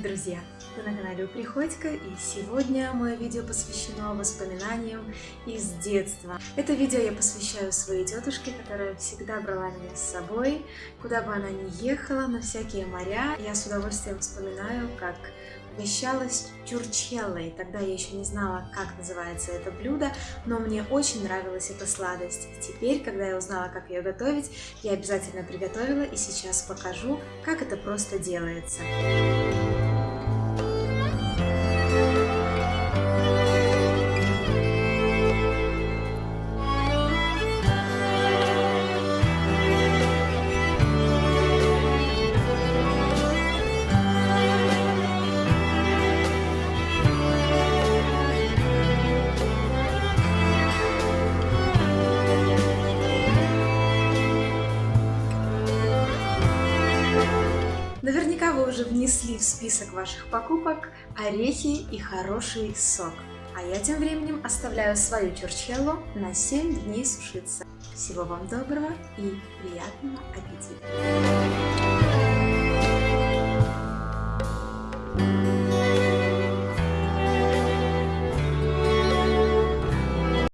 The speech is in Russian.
Привет, друзья! Вы на канале Приходько, и сегодня мое видео посвящено воспоминаниям из детства. Это видео я посвящаю своей тетушке, которая всегда брала меня с собой, куда бы она ни ехала, на всякие моря. Я с удовольствием вспоминаю, как угощалась чурчеллой. Тогда я еще не знала, как называется это блюдо, но мне очень нравилась эта сладость. И теперь, когда я узнала, как ее готовить, я обязательно приготовила и сейчас покажу, как это просто делается. Наверняка вы уже внесли в список ваших покупок орехи и хороший сок. А я тем временем оставляю свою чурчхеллу на 7 дней сушиться. Всего вам доброго и приятного аппетита!